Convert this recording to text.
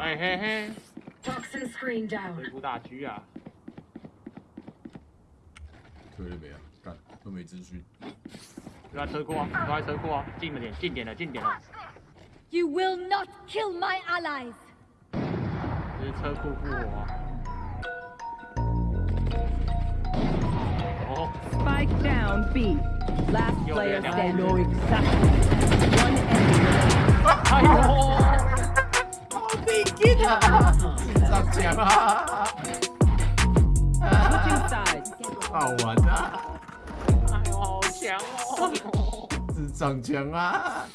哎嘿嘿，Toxin screen down. 回复大狙啊！推了没啊？干都没资讯。都在车库啊，都在车库啊，近了点，近点了，近点了，You will not kill my allies. 这是车库复活啊。哦，Spike down B. Last player standing. know exactly. One enemy. 上墙啊.好玩啊！哎呦，好强哦！是上墙啊！